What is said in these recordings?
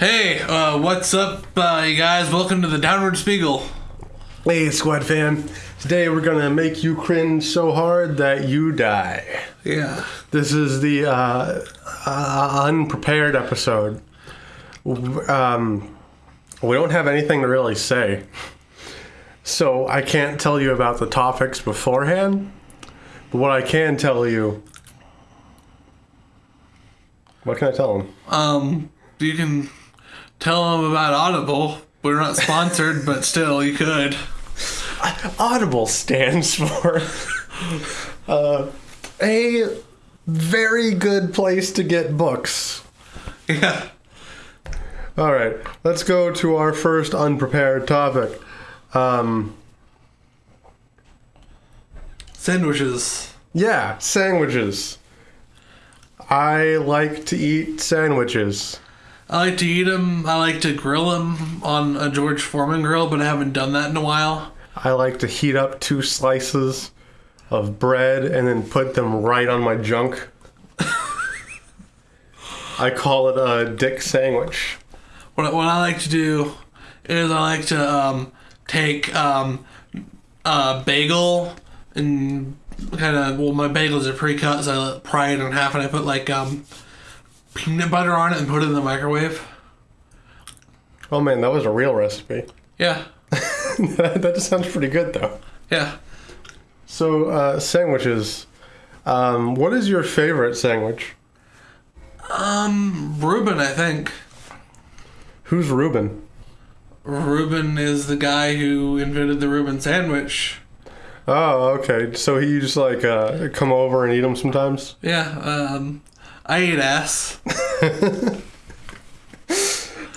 Hey, uh, what's up, uh, you guys? Welcome to the Downward Spiral. Hey, Squad fam. Today we're gonna make you cringe so hard that you die. Yeah. This is the uh, uh, unprepared episode. Um, we don't have anything to really say, so I can't tell you about the topics beforehand. But what I can tell you, what can I tell them? Um, you can tell them about Audible. We're not sponsored, but still, you could. Audible stands for uh, a very good place to get books. Yeah. All right, let's go to our first unprepared topic. Um, Sandwiches. yeah, sandwiches. I like to eat sandwiches. I like to eat them. I like to grill them on a George Foreman grill, but I haven't done that in a while. I like to heat up two slices of bread and then put them right on my junk. I call it a dick sandwich. What, what I like to do is I like to um, take um, a bagel and kind of well my bagels are pre-cut so I pry it in half and I put like um, peanut butter on it and put it in the microwave. Oh man, that was a real recipe. Yeah, that just sounds pretty good though. yeah. So, uh, sandwiches. Um, what is your favorite sandwich? Um, Reuben, I think. Who's Reuben? Reuben is the guy who invented the Reuben sandwich. Oh, okay. So he just like uh, come over and eat them sometimes. Yeah, um, I eat ass.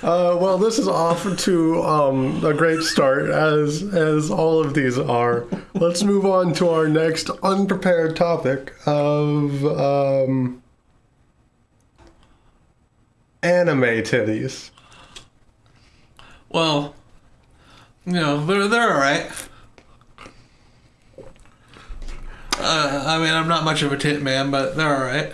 Uh, well, this is off to um, a great start, as as all of these are. Let's move on to our next unprepared topic of um, anime titties. Well, you know, they're they're all right. Uh, I mean, I'm not much of a tit man, but they're all right.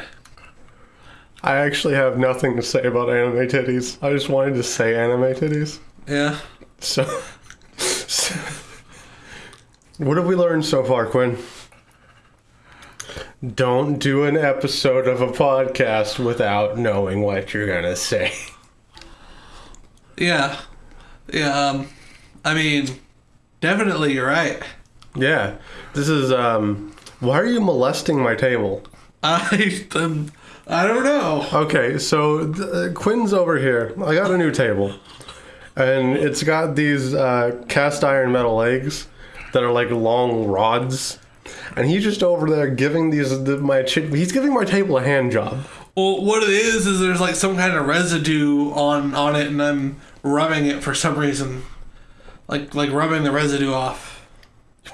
I actually have nothing to say about anime titties. I just wanted to say anime titties. Yeah. So, so- what have we learned so far, Quinn? Don't do an episode of a podcast without knowing what you're gonna say. Yeah. Yeah. Um, I mean, definitely, you're right. Yeah, this is. um Why are you molesting my table? I um, I don't know. Okay, so uh, Quinn's over here. I got a new table, and it's got these uh, cast iron metal legs that are like long rods. And he's just over there giving these the, my chi- he's giving my table a hand job. Well, what it is is there's like some kind of residue on on it, and I'm rubbing it for some reason, like like rubbing the residue off.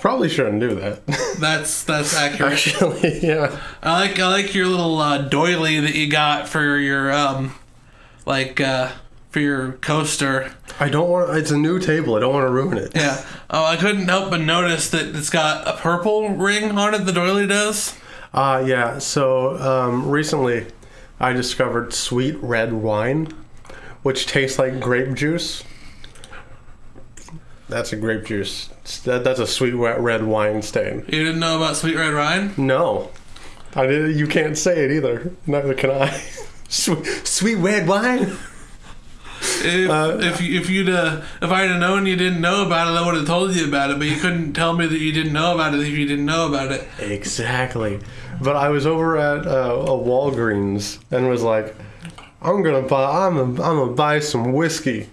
Probably shouldn't do that. That's that's accurate. Actually, yeah. I like I like your little uh, doily that you got for your um, like uh, for your coaster. I don't want. It's a new table. I don't want to ruin it. Yeah. Oh, I couldn't help but notice that it's got a purple ring on it. The doily does. Uh, yeah. So um, recently, I discovered sweet red wine, which tastes like grape juice. That's a grape juice. That, that's a sweet red wine stain. You didn't know about sweet red wine? No, I did. You can't say it either. Neither can I. sweet, sweet red wine. If Uh, if, you- if you'd uh, if I'd have known you didn't know about it, I would have told you about it. But you couldn't tell me that you didn't know about it if you didn't know about it. Exactly. But I was over at uh, a Walgreens and was like, I'm gonna buy. I'm gonna, I'm gonna buy some whiskey.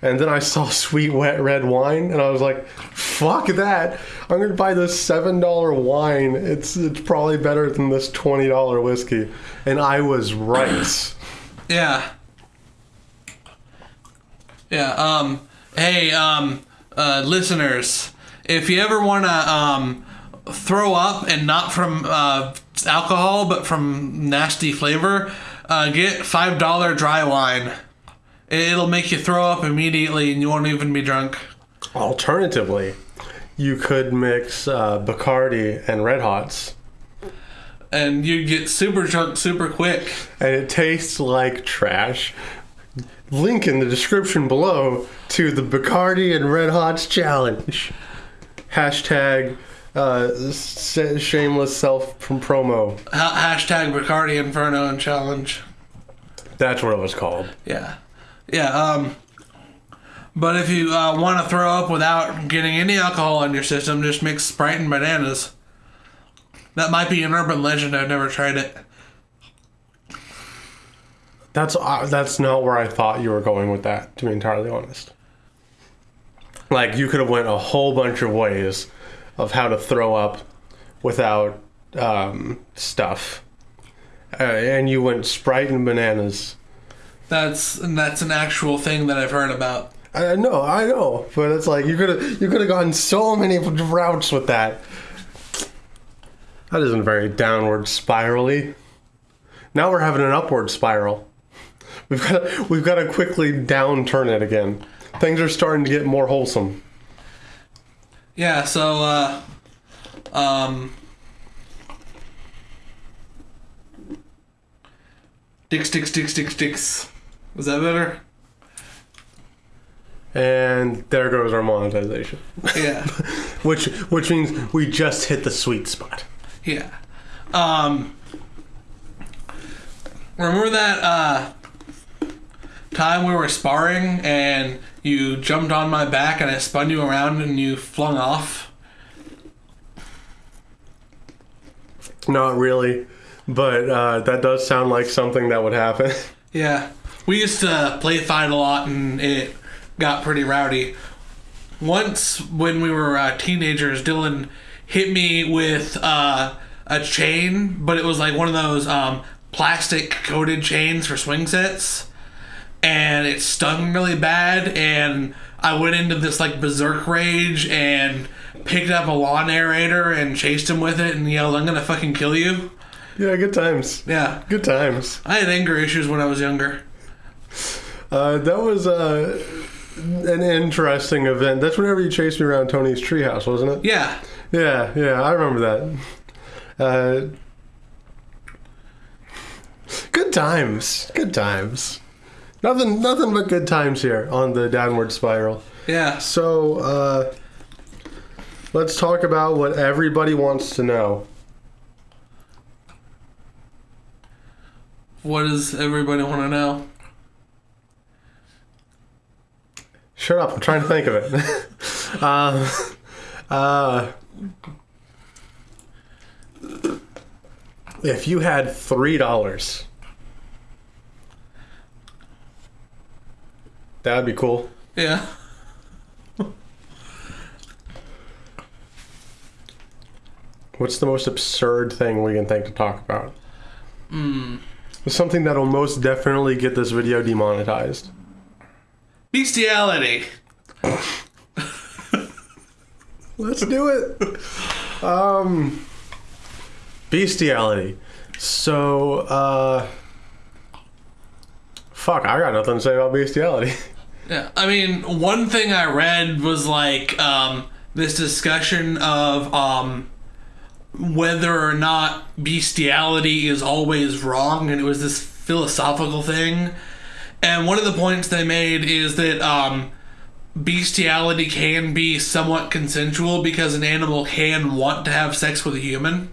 And then I saw sweet wet red wine, and I was like, "Fuck that! I'm gonna buy this seven dollar wine. It's it's probably better than this twenty dollar whiskey." And I was right. Yeah. Yeah. Um. Hey. Um. Uh. Listeners, if you ever want to um throw up and not from uh alcohol but from nasty flavor, uh, get five dollar dry wine. It'll make you throw up immediately and you won't even be drunk. Alternatively, you could mix uh, Bacardi and Red Hots, And you get super drunk super quick. and it tastes like trash. link in the description below to the Bacardi and Red Hots challenge. Hashtag uh, shameless self from promo. Hashtag Bacardi Inferno and challenge. That's what it was called. Yeah, yeah. Um, but if you uh, want to throw up without getting any alcohol in your system, just mix Sprite and bananas. That might be an urban legend. I've never tried it. That's uh, that's not where I thought you were going with that. To be entirely honest, like you could have went a whole bunch of ways of how to throw up without um, stuff, uh, and you went Sprite and bananas. That's and that's an actual thing that I've heard about. I know, I know, but it's like you could have you could have gone so many routes with that. That isn't very downward spirally. Now we're having an upward spiral. We've got we've got to quickly downturn it again. Things are starting to get more wholesome. Yeah. So, uh, um, dicks, dicks, dicks, dicks, dicks. Was that better? And there goes our monetization, Yeah. which which means we just hit the sweet spot. Yeah. Um Remember that uh time we were sparring and you jumped on my back and I spun you around and you flung off? Not really, but uh, that does sound like something that would happen. Yeah. We used to play fight a lot and it got pretty rowdy. Once when we were uh, teenagers, Dylan hit me with uh, a chain, but it was like one of those um, plastic coated chains for swing sets. And it stung really bad, and I went into this like berserk rage and picked up a lawn aerator and chased him with it and yelled, I'm gonna fucking kill you. yeah, good times. Yeah. Good times. I had anger issues when I was younger. Uh, that was uh, an interesting event. That's whenever you chased me around Tony's treehouse, wasn't it? Yeah. Yeah, yeah, I remember that. Uh, good times. Good times. Nothing, nothing but good times here on the downward spiral. Yeah. So, uh, let's talk about what everybody wants to know. What does everybody want to know? Shut up! I'm trying to think of it. um, uh, if you had three dollars, that'd be cool. Yeah. What's the most absurd thing we can think to talk about? Hmm. Something that'll most definitely get this video demonetized. Bestiality. Let's do it. Um, bestiality. So, uh, fuck, I got nothing to say about bestiality. Yeah. I mean, one thing I read was like um, this discussion of um, whether or not bestiality is always wrong, and it was this philosophical thing. And one of the points they made is that um, bestiality can be somewhat consensual because an animal can want to have sex with a human.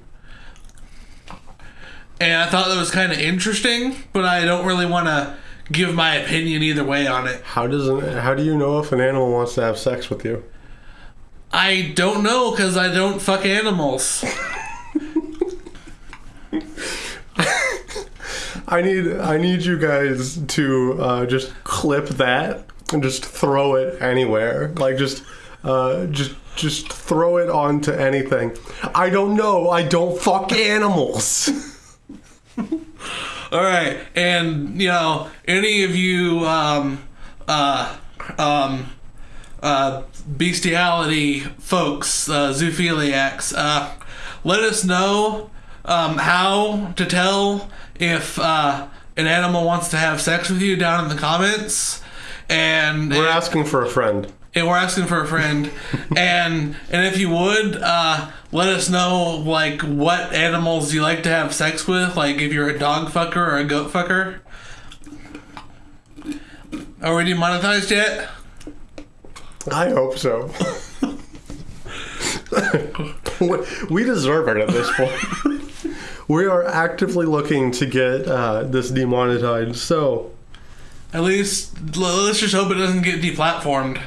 And I thought that was kind of interesting, but I don't really want to give my opinion either way on it. How does an, how do you know if an animal wants to have sex with you? I don't know because I don't fuck animals. I need I need you guys to uh, just clip that and just throw it anywhere. Like just uh, just just throw it onto anything. I don't know. I don't fuck animals. All right, and you know, any of you um, uh, um, uh, bestiality folks, uh, zoophiliacs, uh, let us know um, how to tell if uh, an animal wants to have sex with you down in the comments. And We're asking for a friend. and we're asking for a friend and and if you would uh let us know like what animals you like to have sex with like if you're a dog fucker or a goat fucker Are we demonetized yet? I hope so. we deserve it at this point. We are actively looking to get uh, this demonetized. So, At least let's just hope it doesn't get deplatformed.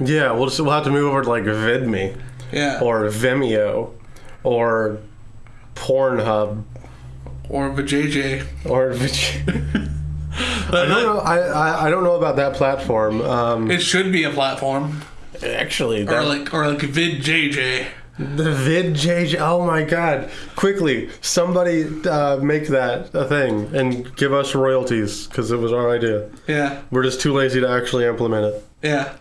yeah, we'll just we'll have to move over to like VidMe Yeah. or Vimeo or Pornhub or vajayjay. or. VJ. I don't know. I, I, I don't know about that platform. Um, It should be a platform, actually, or like or like VidJJ. The vid JJ. Oh my god! Quickly, somebody uh, make that a thing and give us royalties because it was our idea. Yeah, We're just too lazy to actually implement it. yeah.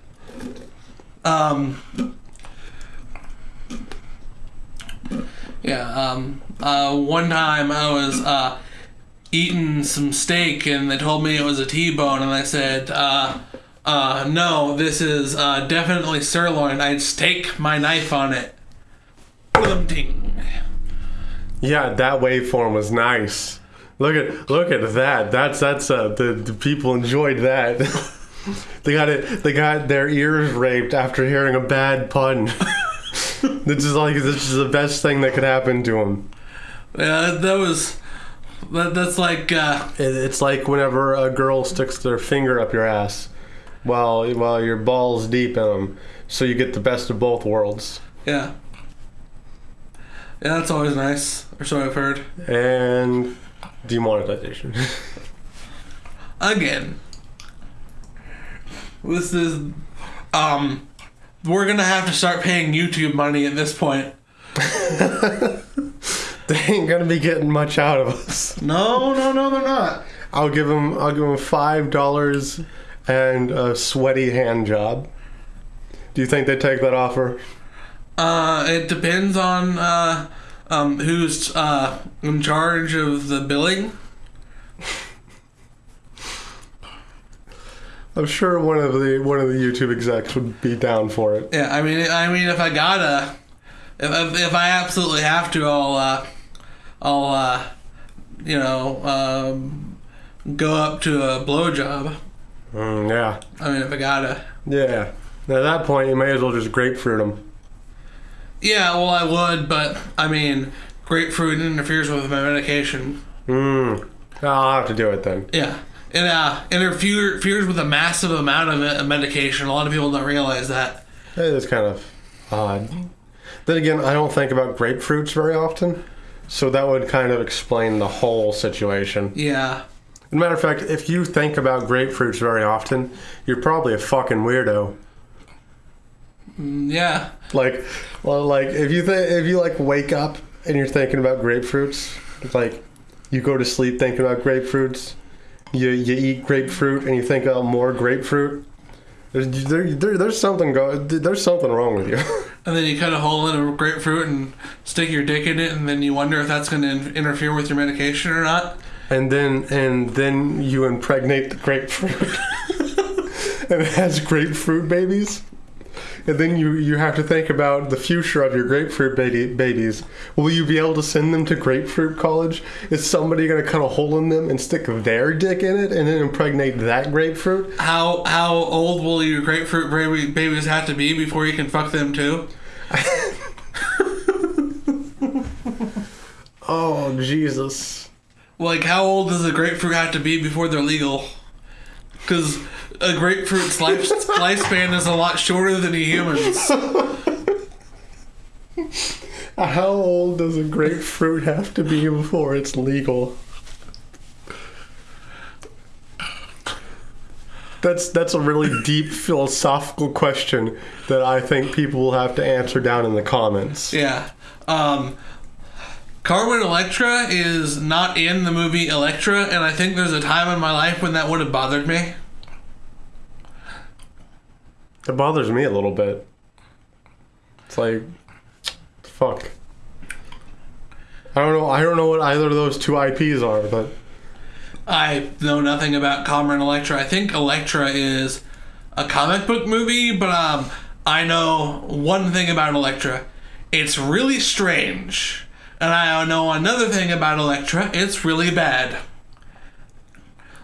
Um. Yeah. Um. Uh. One time I was uh eating some steak and they told me it was a T-bone and I said uh. Uh, no, this is uh, definitely sirloin. I'd stake my knife on it. Yeah, that waveform was nice. Look at look at that. That's that's uh, the, the people enjoyed that. they got it. They got their ears raped after hearing a bad pun. this is like this is the best thing that could happen to them. Yeah, that was. That, that's like. Uh, It, it's like whenever a girl sticks their finger up your ass, while while your balls deep in them, so you get the best of both worlds. Yeah. Yeah, that's always nice. Or so I've heard. And demonetization. Again. This is um we're gonna have to start paying YouTube money at this point. they ain't gonna be getting much out of us. No, no, no, they're not. I'll give them. I'll give them five dollars and a sweaty hand job. Do you think they take that offer? Uh it depends on uh um who's uh in charge of the billing. I'm sure one of the one of the YouTube execs would be down for it. Yeah, I mean I mean if I gotta if if, if I absolutely have to I'll uh I'll uh you know um go up to a blowjob. Mm, yeah, I mean if I gotta. yeah. At that point, you may as well just grapefruit them. Yeah, well, I would, but I mean, grapefruit interferes with my medication. Mm. I'll have to do it then. Yeah, it uh, interferes with a massive amount of medication. A lot of people don't realize that. It is kind of odd. Then again, I don't think about grapefruits very often, so that would kind of explain the whole situation. Yeah, As a matter of fact, if you think about grapefruits very often, you're probably a fucking weirdo. Mm, yeah, Like, well, like if you think if you like wake up and you're thinking about grapefruits, like you go to sleep thinking about grapefruits, you you eat grapefruit and you think about more grapefruit. There's there, there, there's something go there's something wrong with you. and then you cut a hole in a grapefruit and stick your dick in it, and then you wonder if that's going to in- interfere with your medication or not. and then and then you impregnate the grapefruit, and it has grapefruit babies. And then you, you have to think about the future of your grapefruit baby, babies. Will you be able to send them to grapefruit college? Is somebody going to cut a hole in them and stick their dick in it and then impregnate that grapefruit? How how old will your grapefruit baby, babies have to be before you can fuck them too? Oh, Jesus. Like, how old does a grapefruit have to be before they're legal? Because a grapefruit's life, lifespan is a lot shorter than a human's. How old does a grapefruit have to be before it's legal? That's that's a really deep philosophical question that I think people will have to answer down in the comments. Yeah. Um, Carmen Electra is not in the movie Elektra, and I think there's a time in my life when that would have bothered me. It bothers me a little bit. It's like, fuck. I don't know. I don't know what either of those two IPs are, but I know nothing about Carmen Electra. I think Elektra is a comic book movie, but um, I know one thing about Elektra. It's really strange. And I know another thing about Elektra. It's really bad.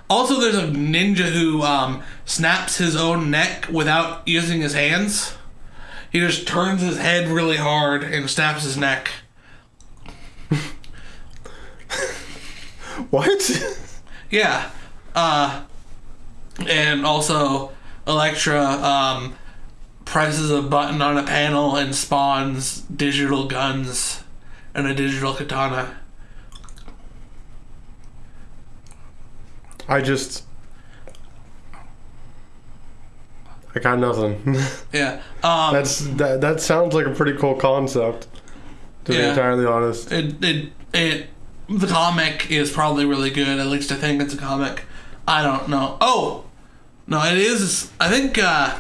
Also, there's a ninja who um, snaps his own neck without using his hands. He just turns his head really hard and snaps his neck. What? Yeah. Uh, and also, Elektra um, presses a button on a panel and spawns digital guns and a digital katana. I just. I got nothing. Yeah. Um, That's that. That sounds like a pretty cool concept. To be entirely honest. it, it, it, the comic is probably really good. At least I think it's a comic. I don't know. Oh! No, it is. I think, uh.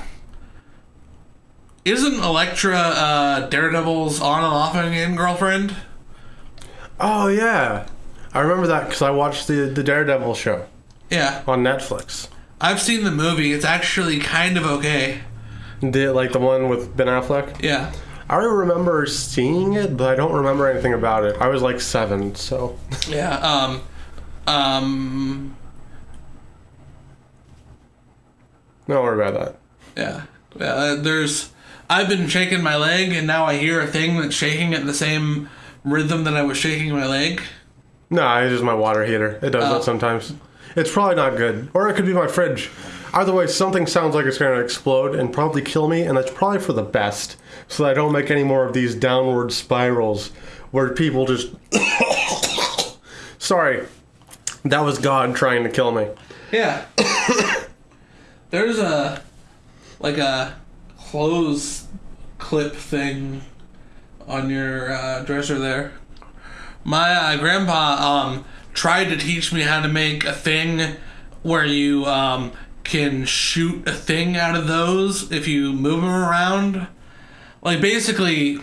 Isn't Elektra uh, Daredevil's on and off again girlfriend? Oh yeah, I remember that because I watched the the Daredevil show Yeah. on Netflix. I've seen the movie. It's actually kind of okay. The like the one with Ben Affleck. Yeah. I remember seeing it, but I don't remember anything about it. I was like seven, so Yeah. Um. Um. don't worry about that. Yeah. Yeah. uh, There's. I've been shaking my leg, and now I hear a thing that's shaking at the same rhythm that I was shaking my leg. No, it's just my water heater. It does Oh. that sometimes. It's probably not good, or it could be my fridge. Either way, something sounds like it's going to explode and probably kill me, and that's probably for the best, so that I don't make any more of these downward spirals where people just. Sorry, that was God trying to kill me. Yeah. There's a like a clothes clip thing on your uh, dresser there. My uh, grandpa um, tried to teach me how to make a thing where you um, can shoot a thing out of those if you move them around. Like basically,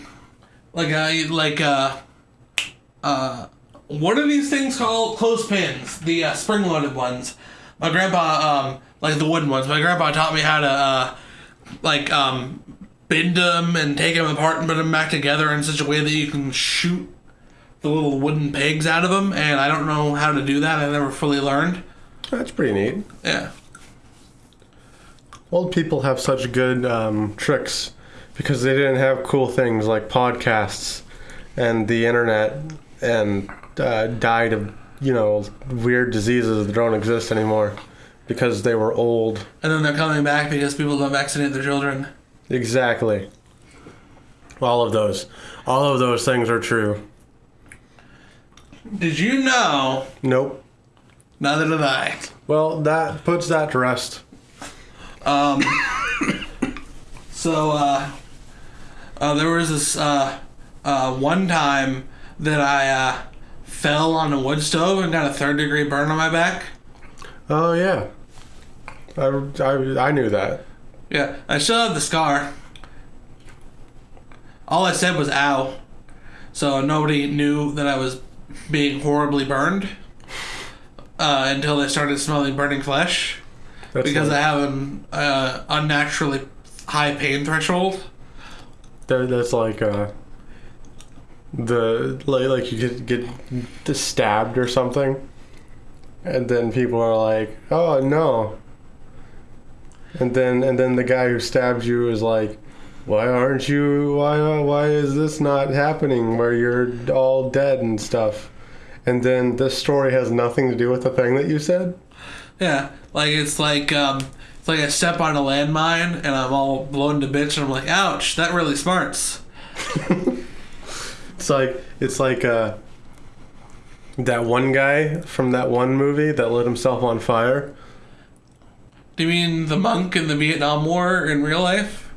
like a like a uh, what are these things called? Clothespins, the uh, spring-loaded ones. My grandpa, um, like the wooden ones. My grandpa taught me how to, uh, like, um, bend them and take them apart and put them back together in such a way that you can shoot the little wooden pegs out of them. And I don't know how to do that. I never fully learned. That's pretty neat. Yeah. Old people have such good um, tricks because they didn't have cool things like podcasts and the internet and uh, died of, you know, weird diseases that don't exist anymore because they were old. And then they're coming back because people don't vaccinate their children. Exactly. All of those. All of those things are true. Did you know? Nope. Neither did I. Well, that puts that to rest. Um, so, uh, uh, there was this, uh, uh, one time that I, uh, fell on a wood stove and got a third degree burn on my back. Oh, yeah. I, I, I knew that. Yeah, I still have the scar. All I said was ow. So nobody knew that I was being horribly burned uh, until they started smelling burning flesh That's because like, I have an uh, unnaturally high pain threshold. that- that's like uh, the like, like you get get stabbed or something, and then people are like, "Oh no," and then and then the guy who stabbed you is like, "Why aren't you? Why why is this not happening? Where you're all dead and stuff?" And then this story has nothing to do with the thing that you said. Yeah, like it's like um, it's like I step on a landmine and I'm all blown to bits and I'm like, ouch, that really smarts. It's like it's like uh, that one guy from that one movie that lit himself on fire. Do you mean the monk in the Vietnam War in real life?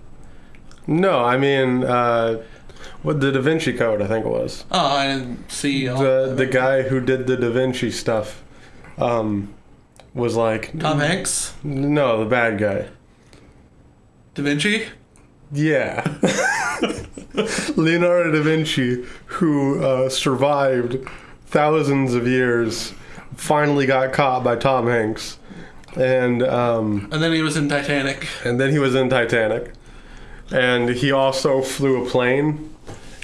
No, I mean uh, what the Da Vinci Code, I think it was. Oh, I didn't see. all The the guy who did the Da Vinci stuff um, was like Tom Hanks, no, the bad guy. Da Vinci. Yeah. Leonardo da Vinci, who uh, survived thousands of years, finally got caught by Tom Hanks. And um, And then he was in Titanic. and then he was in Titanic, and he also flew a plane,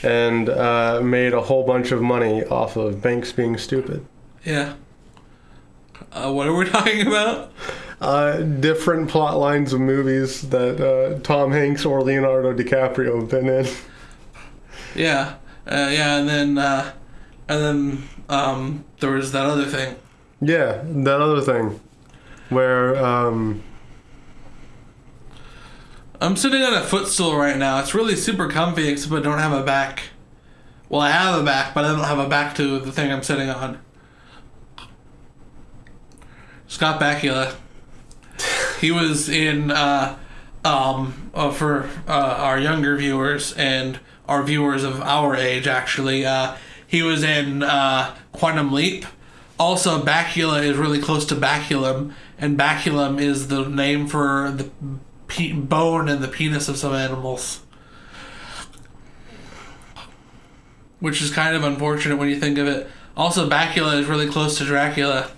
and uh, made a whole bunch of money off of banks being stupid. Yeah. Uh, what are we talking about? Uh, different plot lines of movies that uh, Tom Hanks or Leonardo DiCaprio have been in. Yeah, uh, yeah, and then uh, and then um, there was that other thing. Yeah, that other thing, where um, I'm sitting on a footstool right now. It's really super comfy, except I don't have a back. Well, I have a back, but I don't have a back to the thing I'm sitting on. Scott Bakula. He was in, uh, um, uh, for uh, our younger viewers and our viewers of our age, actually. Uh, he was in uh, Quantum Leap. Also, Bakula is really close to Baculum, and Baculum is the name for the pe- bone and the penis of some animals. Which is kind of unfortunate when you think of it. Also, Bakula is really close to Dracula.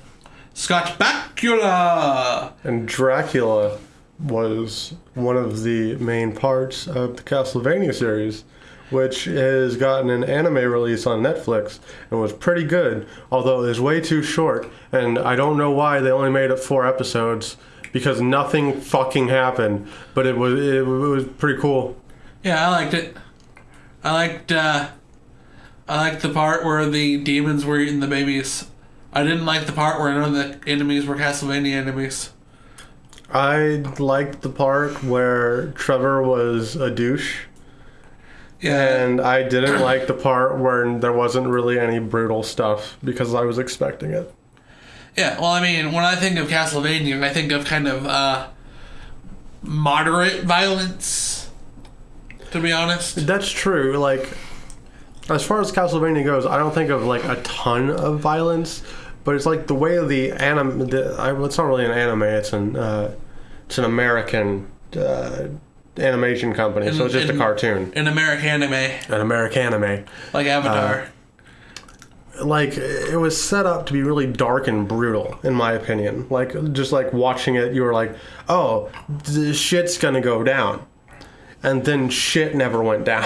Scotch Bakula! and Dracula was one of the main parts of the Castlevania series, which has gotten an anime release on Netflix and was pretty good, although it was way too short. And I don't know why they only made it four episodes because nothing fucking happened, but it was it, was pretty cool. Yeah, I liked it. I liked, uh, I liked the part where the demons were eating the babies. I didn't like the part where none of the enemies were Castlevania enemies. I liked the part where Trevor was a douche. Yeah. And I didn't like the part where there wasn't really any brutal stuff because I was expecting it. Yeah, well, I mean, when I think of Castlevania, I think of kind of uh, moderate violence. To be honest, That's true. Like, as far as Castlevania goes, I don't think of like a ton of violence, but it's like the way the anime. The, I, it's not really an anime. It's an uh, it's an American uh, animation company, so it's just a cartoon, An American anime, an American anime. like Avatar. Uh, like it was set up to be really dark and brutal, in my opinion. Like just like watching it, you were like, "Oh, the shit's gonna go down," and then shit never went down.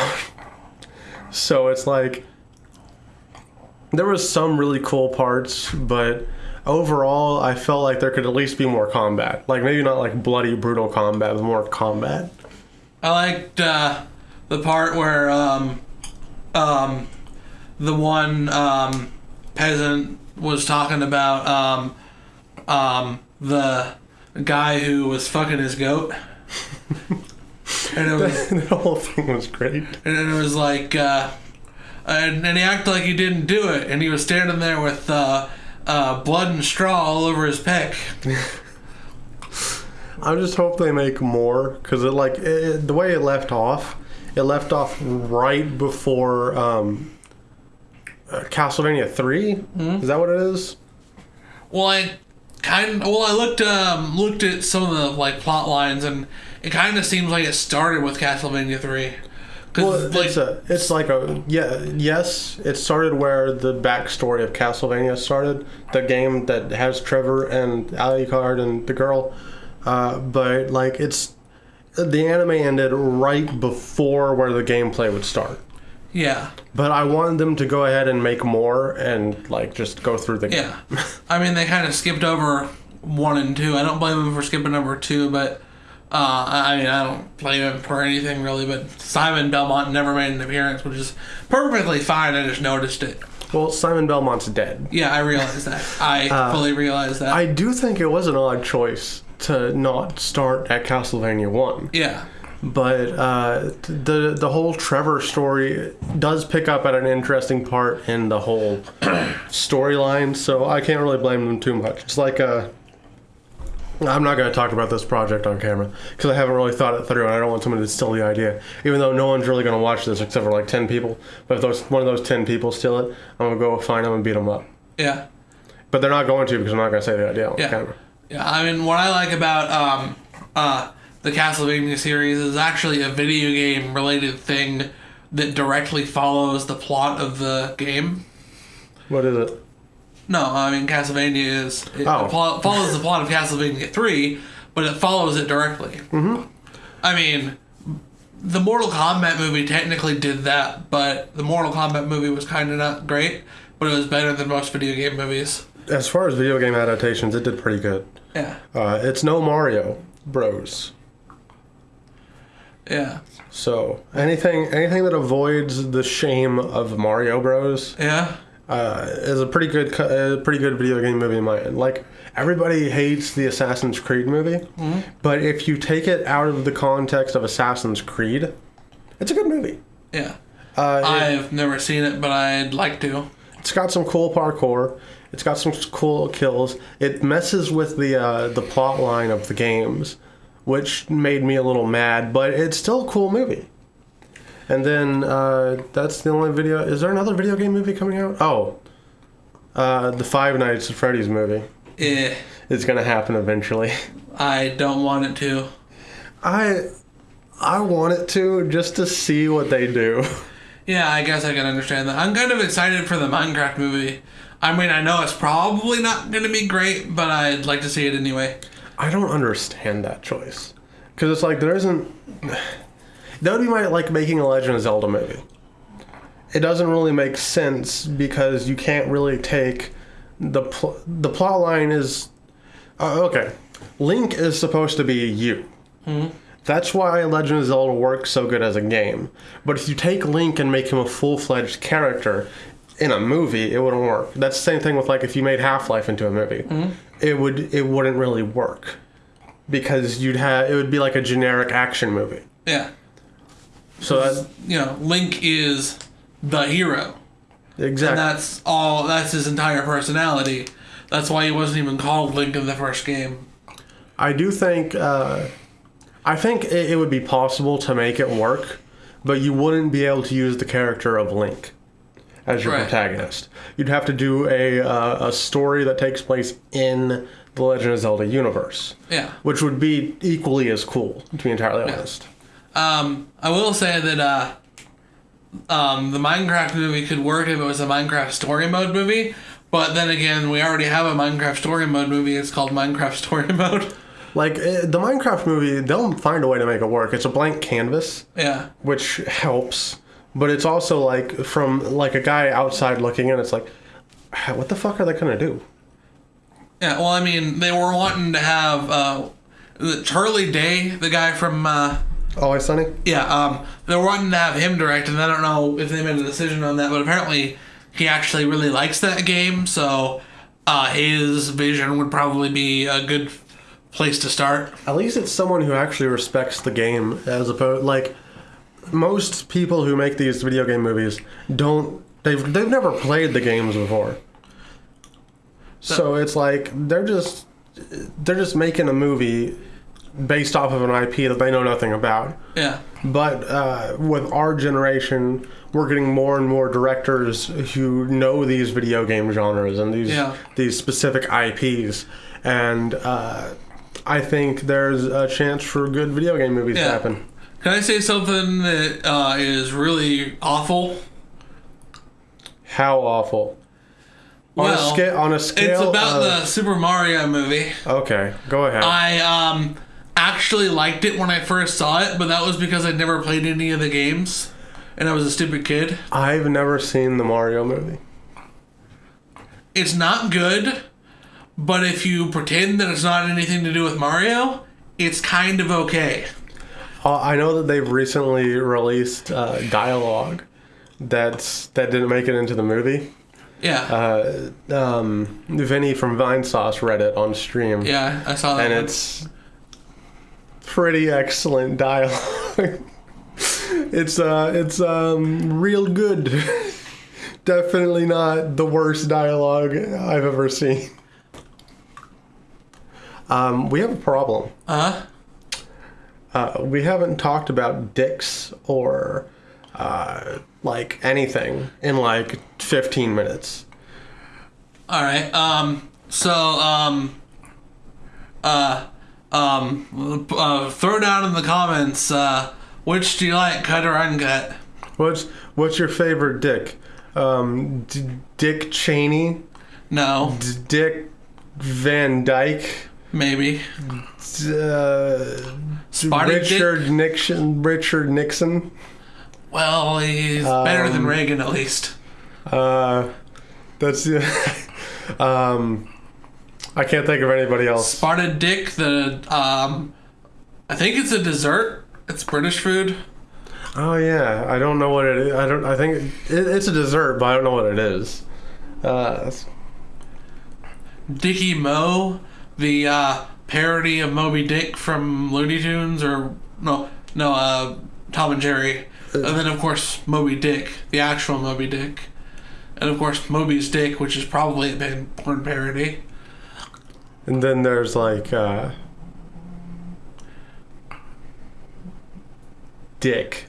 so it's like there was some really cool parts, but overall, I felt like there could at least be more combat. Like maybe not like bloody brutal combat, but more combat. I liked uh, the part where um, um, the one um, peasant was talking about um, um, the guy who was fucking his goat. and it was the whole thing was great. and it was like uh, and, and he acted like he didn't do it and he was standing there with uh, uh, blood and straw all over his peck I just hope they make more because it like it, the way it left off, it left off right before um, uh, Castlevania 3 Is that what it is? well i kind of, well i looked um, looked at some of the like plot lines and it kind of seems like it started with castlevania 3 Well, like it's a, it's like a yeah, yes. It started where the backstory of Castlevania started, the game that has Trevor and Alucard and the girl, uh, but like it's the anime ended right before where the gameplay would start. yeah But I wanted them to go ahead and make more and like just go through the game. yeah i mean they kind of skipped over one and two i don't blame them for skipping over two but uh, I mean, I don't blame him for anything really, but Simon Belmont never made an appearance, which is perfectly fine. I just noticed it. Well, Simon Belmont's dead. Yeah, I realize that. I fully realize that. Uh, I do think it was an odd choice to not start at Castlevania 1. yeah. But uh, the the whole Trevor story does pick up at an interesting part in the whole storyline, so I can't really blame them too much. It's like uh, I'm not going to talk about this project on camera because I haven't really thought it through, and I don't want someone to steal the idea. Even though no one's really going to watch this except for like ten people, but if those one of those ten people steal it, I'm gonna go find them and beat them up. Yeah. But they're not going to because I'm not going to say the idea on Yeah. camera. Yeah, I mean, what I like about um, uh, the Castlevania series is actually a video game related thing that directly follows the plot of the game. What is it? No, I mean Castlevania is it Oh. follows the plot of Castlevania three, but it follows it directly. Mm-hmm. I mean, the Mortal Kombat movie technically did that, but the Mortal Kombat movie was kind of not great, but it was better than most video game movies. As far as video game adaptations, it did pretty good. Yeah. Uh, it's no Mario Bros. Yeah. So anything anything that avoids the shame of Mario Bros. Yeah. uh, is a pretty good co- uh, pretty good video game movie in my end. Like everybody hates the Assassin's Creed movie, but if you take it out of the context of Assassin's Creed, it's a good movie. Yeah. Uh, I've never seen it, but I'd like to. it's got some cool parkour. It's got some cool kills. It messes with the uh, the plot line of the games, which made me a little mad. But it's still a cool movie. And then uh, that's the only video. Is there another video game movie coming out? Oh, uh, the Five Nights at Freddy's movie. Eh. It's gonna happen eventually. I don't want it to. I I want it to just to see what they do. Yeah, I guess I can understand that. I'm kind of excited for the Minecraft movie. I mean, I know it's probably not going to be great, but I'd like to see it anyway. I don't understand that choice because it's like there isn't. That would be my like making a Legend of Zelda movie. It doesn't really make sense because you can't really take the pl- the plot line is uh, okay. Link is supposed to be you. That's why Legend of Zelda works so good as a game. But if you take Link and make him a full fledged character in a movie, it wouldn't work. That's the same thing with like if you made Half Life into a movie, it would it wouldn't really work because you'd have it would be like a generic action movie. Yeah. So that You know, Link is the hero. Exactly. And that's all, that's his entire personality. That's why he wasn't even called Link in the first game. I do think uh, I think it, it would be possible to make it work, but you wouldn't be able to use the character of Link as your Right. protagonist. You'd have to do a uh, a story that takes place in the Legend of Zelda universe, Yeah. which would be equally as cool, to be entirely honest. Um, I will say that uh, um, the Minecraft movie could work if it was a Minecraft story mode movie. But then again, we already have a Minecraft story mode movie. It's called Minecraft Story Mode. Like uh, the Minecraft movie, they'll find a way to make it work. It's a blank canvas. Yeah. which helps but it's also like from like a guy outside looking in it's like what the fuck are they gonna do Yeah. Well, I mean, they were wanting to have uh, the Charlie Day, the guy from uh, always sunny yeah, um, they were wanting to have him direct, and I don't know if they made a decision on that, but apparently he actually really likes that game, so uh, his vision would probably be a good place to start. at least it's someone who actually respects the game as opposed like most people who make these video game movies don't they've they've never played the games before so it's like they're just they're just making a movie based off of an ip that they know nothing about Yeah. But uh, with our generation, we're getting more and more directors who know these video game genres and these Yeah. these specific IPs, and uh, I think there's a chance for good video game movies to happen. Can I say something that uh, is really awful? How awful! On a Well, scale, on a scale, It's about of- the Super Mario movie. Okay, go ahead. I um actually liked it when I first saw it, but that was because I'd never played any of the games, and I was a stupid kid. I've never seen the Mario movie. It's not good, but if you pretend that it's not anything to do with Mario, it's kind of okay. Uh, I know that they've recently released uh, dialogue that's that didn't make it into the movie. Yeah. uh, um, Vinny from Vinesauce read it on stream, yeah, I saw that. and one. it's pretty excellent dialogue. it's uh, it's um, real good. Definitely not the worst dialogue I've ever seen. Um, we have a problem. uh Uh, we haven't talked about dicks or uh, like anything in like 15 minutes. All right. Um. So um. Uh. Um. Uh, throw down in the comments. Uh, which do you like, cut or uncut? What's what's your favorite dick? Um, D- Dick Cheney, No, D- Dick Van Dyke, maybe. Uh, Richard Nixon, Richard Nixon. Well, he's better than Um, Reagan at least. Uh, that's Um, I can't think of anybody else. Spotted Dick, the um, I think it's a dessert. It's British food. Oh yeah, I don't know what it is. I don't. I think it, it's a dessert, but I don't know what it is. Uh, Dickie Mo, the uh, parody of Moby Dick from Looney Tunes, or no, no, uh, Tom and Jerry, and then of course Moby Dick, the actual Moby Dick, and of course Moby's Dick, which is probably a big porn parody. and then there's like uh, Dick,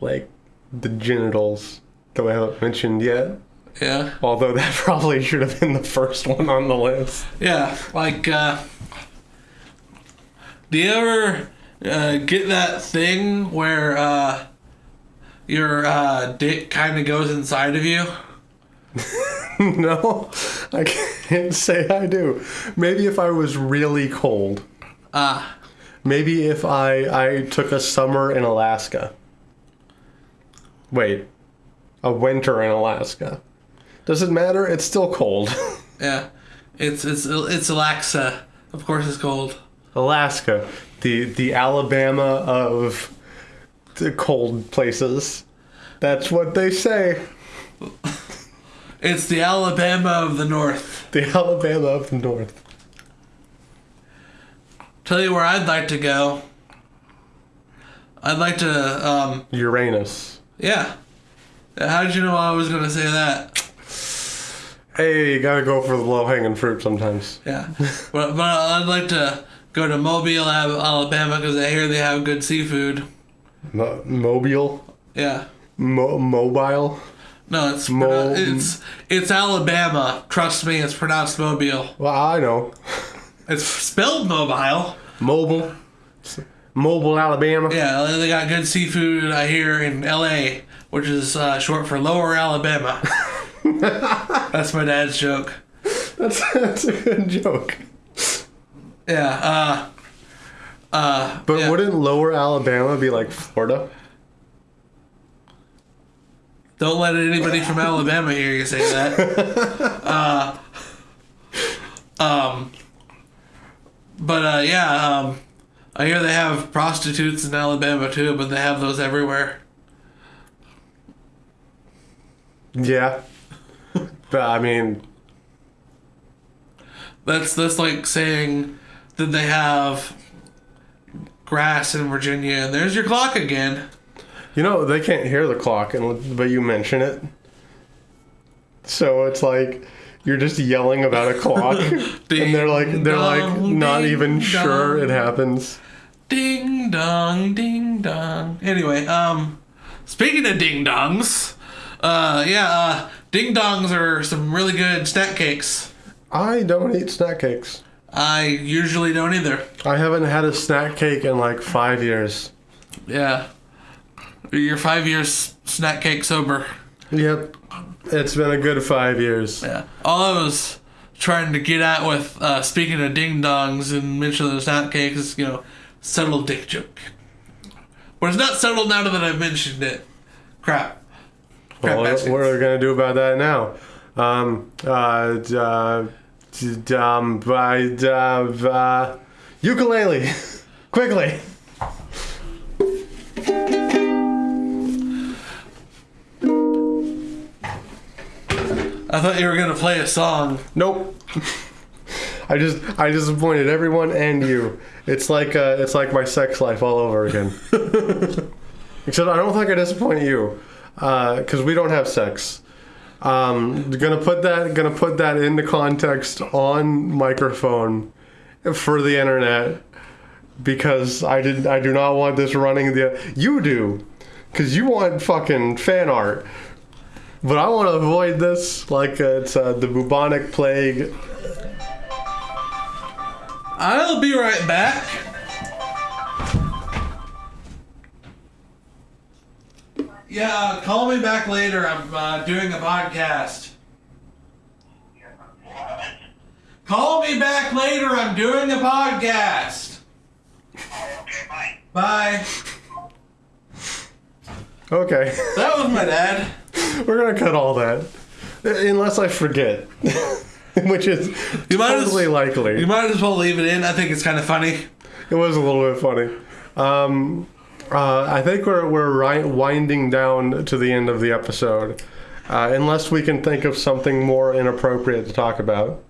like the genitals that we haven't mentioned yet. Yeah, Although that probably should have been the first one on the list. yeah, like. uh Do you ever uh, get that thing where uh, your uh, dick kind of goes inside of you? no, I can't say I do. Maybe if I was really cold. Ah. Maybe if I I took a summer in Alaska. Wait, a winter in Alaska. Does it matter? It's still cold. Yeah, it's it's it's Alexa. Of course, it's cold. Alaska, the the Alabama of the cold places. That's what they say. It's the Alabama of the North. The Alabama of the North. Tell you where I'd like to go. I'd like to. Um, Uranus. yeah. How did you know I was gonna say that? Hey, you gotta go for the low hanging fruit sometimes. Yeah, but but I'd like to go to Mobile, Alabama, because I hear they have good seafood. Mo- mobile, Yeah. Mo- mobile. No, it's Mo- it's it's Alabama. Trust me, it's pronounced Mobile. Well, I know. It's spelled mobile. Mobile, mobile, Alabama. Yeah, they got good seafood. I hear in L.A., which is uh, short for Lower Alabama. That's my dad's joke. That's that's a good joke. Yeah. Uh. Uh. But yeah. wouldn't Lower Alabama be like Florida? Don't let anybody from Alabama hear you say that. uh, um, but uh, yeah, um, I hear they have prostitutes in Alabama too, but they have those everywhere. Yeah. But I mean, That's that's like saying that they have grass in Virginia, and there's your clock again. you know, they can't hear the clock, and but you mention it. So it's like you're just yelling about a clock, and they're like they're like not even ding sure it happens. Ding dong, ding dong. Anyway, um, speaking of ding dongs, uh, yeah, uh, ding dongs are some really good snack cakes. I don't eat snack cakes. I usually don't either. I haven't had a snack cake in like five years. Yeah, you're five years snack cake sober. Yep, it's been a good five years. Yeah, all I was trying to get at with uh, speaking of ding dongs and mentioning the snack cakes is you know subtle dick joke. But it's not subtle now that I've mentioned it. Crap. Well, what are we gonna do about that now? Um, uh, d- uh, um, by, uh, uh, ukulele, quickly. I thought you were gonna play a song. Nope. I just, I disappointed everyone and you. It's like, uh, it's like my sex life all over again. Except I don't think I disappoint you, because we don't have sex. Um, gonna put that, gonna put that into context on microphone for the internet because I did, I do not want this running the. You do, because you want fucking fan art. But I want to avoid this like uh, it's uh, the bubonic plague. I'll be right back. Yeah, call me back later. I'm uh, doing a podcast. Call me back later. I'm doing a podcast. Okay, bye. Bye. Okay, That was my dad. we're gonna cut all that, unless I forget. which is You might as- totally likely. You might as well leave it in. I think it's kind of funny. It was a little bit funny. Um, uh, I think we're we're winding down to the end of the episode, uh, unless we can think of something more inappropriate to talk about.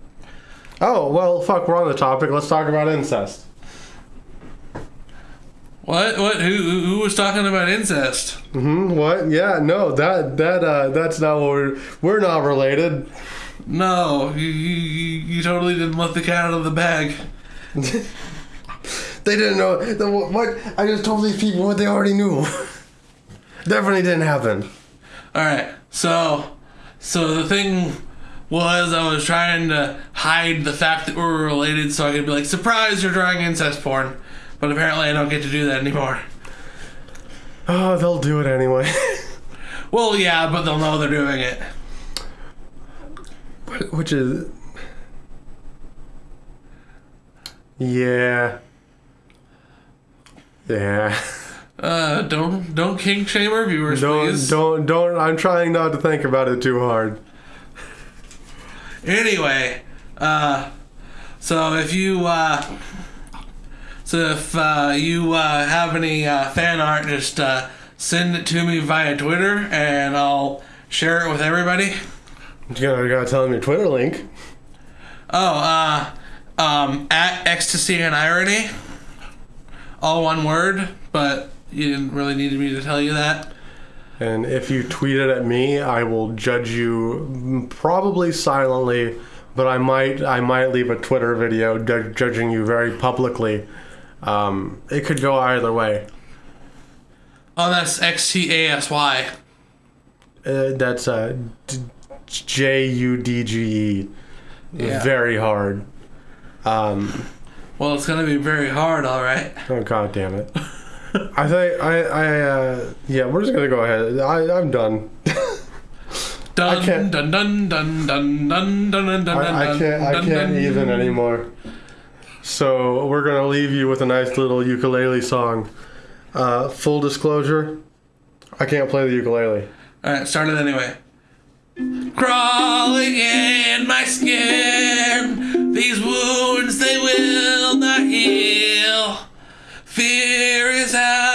Oh well, fuck. We're on the topic. Let's talk about incest. What? What? Who? Who was talking about incest? Hmm. What? Yeah. No. That that uh, that's not what we're we're not related. No, you, you, you you totally didn't let the cat out of the bag. They didn't know the, what. I just told these people what they already knew. Definitely didn't happen. All right. So, so the thing was, I was trying to hide the fact that we were related, so I could be like, "Surprise, you're drawing incest porn." But apparently, I don't get to do that anymore. Oh, they'll do it anyway. Well, yeah, but they'll know they're doing it. Which is. Yeah. Yeah. Uh, don't don't kink shame our viewers, Don't please. don't don't. I'm trying not to think about it too hard. Anyway, uh, so if you uh, so if uh, you uh, have any uh, fan art, just uh, send it to me via Twitter, and I'll share it with everybody. You gotta, you gotta tell them your Twitter link. Oh, uh, um, at ecstasy and irony, all one word, but you didn't really need me to tell you that. And if you tweet it at me, I will judge you probably silently, but I might I might leave a Twitter video ju- judging you very publicly. Um, it could go either way. Oh, that's X T A S Y. Uh, that's uh, J U D G E. Yeah. Very hard. Um, well, it's gonna be very hard, all right. Oh god damn it! I think I I uh, yeah, we're just gonna go ahead. I I'm done. dun, I can't. Dun dun dun dun dun dun dun dun. I, I can't. I dun, can't dun, even dun. anymore. So we're gonna leave you with a nice little ukulele song. Uh, full disclosure, I can't play the ukulele. All right, start it anyway. Crawling in my skin. These wounds they will not heal. Fear is out.